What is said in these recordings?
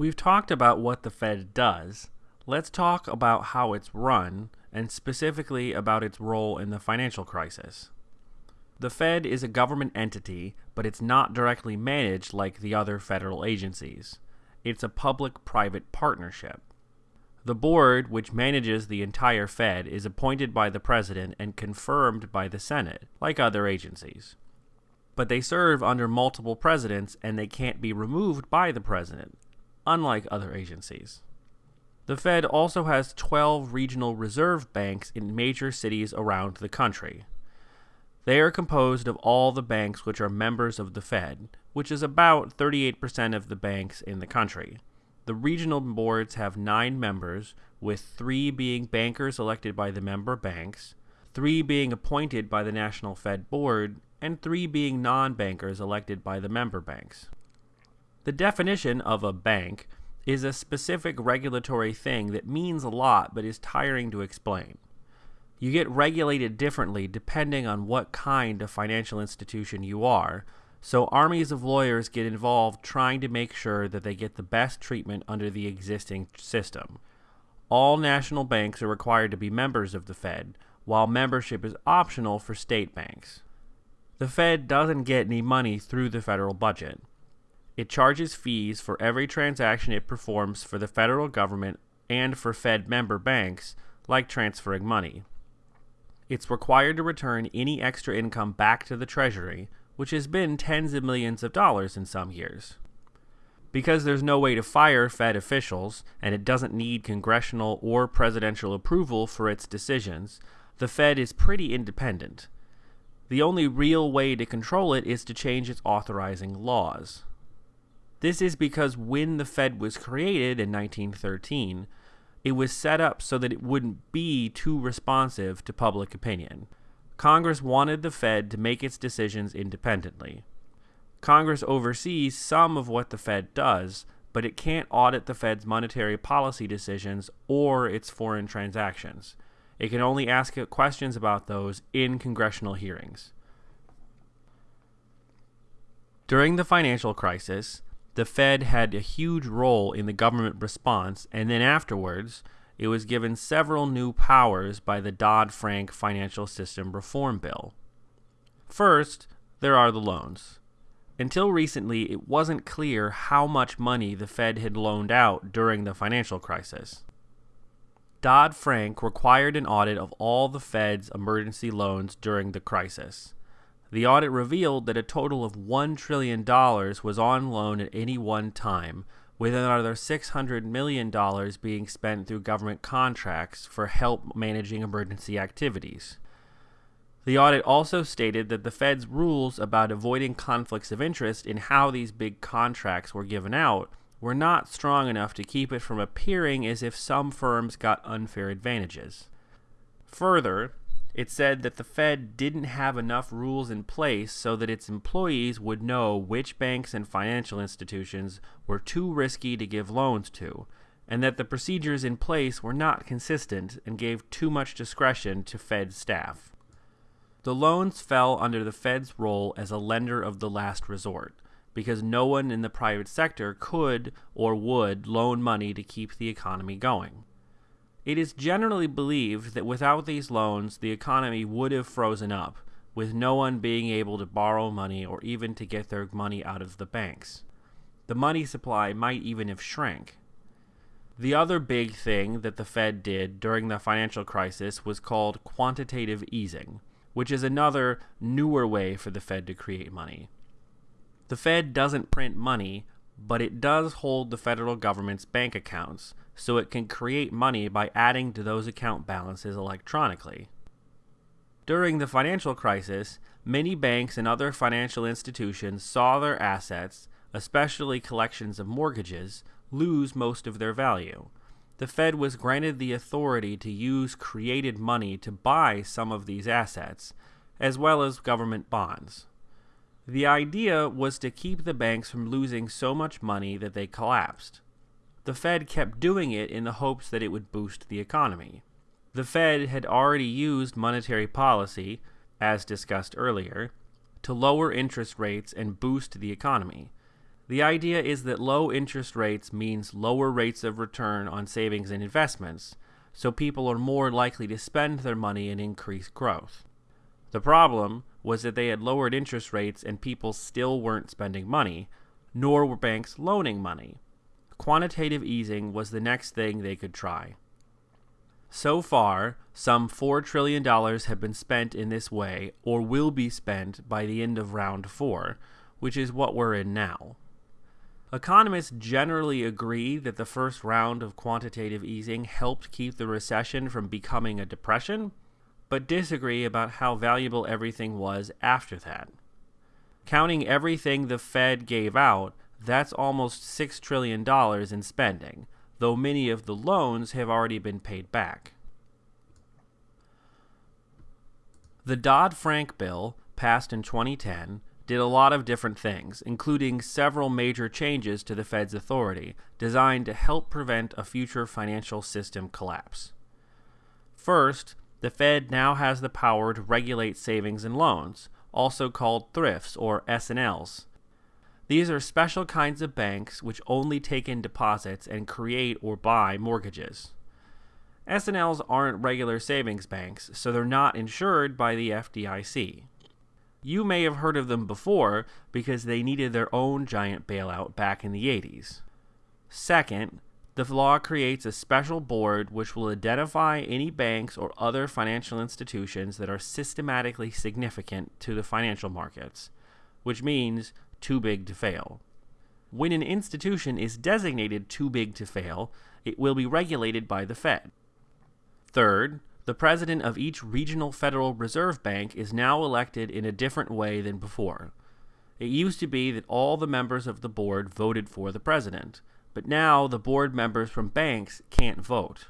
We've talked about what the Fed does. Let's talk about how it's run, and specifically about its role in the financial crisis. The Fed is a government entity, but it's not directly managed like the other federal agencies. It's a public private partnership. The board, which manages the entire Fed, is appointed by the President and confirmed by the Senate, like other agencies. But they serve under multiple presidents and they can't be removed by the President, unlike other agencies. The Fed also has 12 regional reserve banks in major cities around the country. They are composed of all the banks which are members of the Fed, which is about 38% of the banks in the country. The regional boards have nine members, with three being bankers elected by the member banks, three being appointed by the National Fed Board, and three being non bankers elected by the member banks. The definition of a bank is a specific regulatory thing that means a lot but is tiring to explain. You get regulated differently depending on what kind of financial institution you are, so armies of lawyers get involved trying to make sure that they get the best treatment under the existing system. All national banks are required to be members of the Fed, while membership is optional for state banks. The Fed doesn't get any money through the federal budget. It charges fees for every transaction it performs for the federal government and for Fed member banks, like transferring money it's required to return any extra income back to the Treasury, which has been tens of millions of dollars in some years. Because there's no way to fire Fed officials, and it doesn't need congressional or presidential approval for its decisions, the Fed is pretty independent. The only real way to control it is to change its authorizing laws. This is because when the Fed was created in 1913, it was set up so that it wouldn't be too responsive to public opinion. Congress wanted the Fed to make its decisions independently. Congress oversees some of what the Fed does, but it can't audit the Fed's monetary policy decisions or its foreign transactions. It can only ask questions about those in congressional hearings. During the financial crisis, the Fed had a huge role in the government response, and then afterwards, it was given several new powers by the Dodd Frank Financial System Reform Bill. First, there are the loans. Until recently, it wasn't clear how much money the Fed had loaned out during the financial crisis. Dodd Frank required an audit of all the Fed's emergency loans during the crisis. The audit revealed that a total of $1 trillion was on loan at any one time, with another $600 million being spent through government contracts for help managing emergency activities. The audit also stated that the Fed's rules about avoiding conflicts of interest in how these big contracts were given out were not strong enough to keep it from appearing as if some firms got unfair advantages. Further, it said that the Fed didn't have enough rules in place so that its employees would know which banks and financial institutions were too risky to give loans to, and that the procedures in place were not consistent and gave too much discretion to Fed staff. The loans fell under the Fed's role as a lender of the last resort, because no one in the private sector could or would loan money to keep the economy going. It is generally believed that without these loans, the economy would have frozen up, with no one being able to borrow money or even to get their money out of the banks. The money supply might even have shrank. The other big thing that the Fed did during the financial crisis was called quantitative easing, which is another newer way for the Fed to create money. The Fed doesn't print money, but it does hold the federal government's bank accounts, so it can create money by adding to those account balances electronically. During the financial crisis, many banks and other financial institutions saw their assets, especially collections of mortgages, lose most of their value. The Fed was granted the authority to use created money to buy some of these assets, as well as government bonds. The idea was to keep the banks from losing so much money that they collapsed. The Fed kept doing it in the hopes that it would boost the economy. The Fed had already used monetary policy, as discussed earlier, to lower interest rates and boost the economy. The idea is that low interest rates means lower rates of return on savings and investments, so people are more likely to spend their money and increase growth. The problem was that they had lowered interest rates and people still weren't spending money, nor were banks loaning money. Quantitative easing was the next thing they could try. So far, some $4 trillion have been spent in this way or will be spent by the end of round 4, which is what we're in now. Economists generally agree that the first round of quantitative easing helped keep the recession from becoming a depression, but disagree about how valuable everything was after that. Counting everything the Fed gave out, that's almost $6 trillion in spending, though many of the loans have already been paid back. The Dodd Frank bill, passed in 2010, did a lot of different things, including several major changes to the Fed's authority designed to help prevent a future financial system collapse. First, the Fed now has the power to regulate savings and loans, also called thrifts or S&Ls. These are special kinds of banks which only take in deposits and create or buy mortgages. S&Ls aren't regular savings banks, so they're not insured by the FDIC. You may have heard of them before because they needed their own giant bailout back in the 80s. Second, the law creates a special board which will identify any banks or other financial institutions that are systematically significant to the financial markets, which means too big to fail. When an institution is designated too big to fail, it will be regulated by the Fed. Third, the president of each regional Federal Reserve Bank is now elected in a different way than before. It used to be that all the members of the board voted for the president, but now the board members from banks can't vote.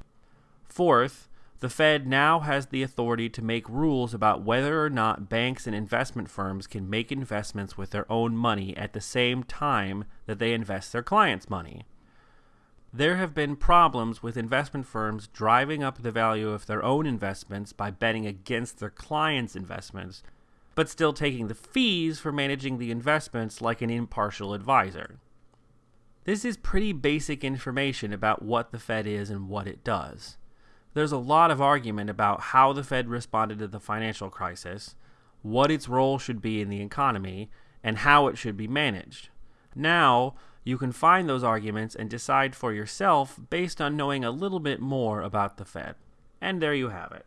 Fourth, the Fed now has the authority to make rules about whether or not banks and investment firms can make investments with their own money at the same time that they invest their clients' money there have been problems with investment firms driving up the value of their own investments by betting against their clients' investments, but still taking the fees for managing the investments like an impartial advisor. This is pretty basic information about what the Fed is and what it does. There's a lot of argument about how the Fed responded to the financial crisis, what its role should be in the economy, and how it should be managed. Now, you can find those arguments and decide for yourself based on knowing a little bit more about the Fed. And there you have it.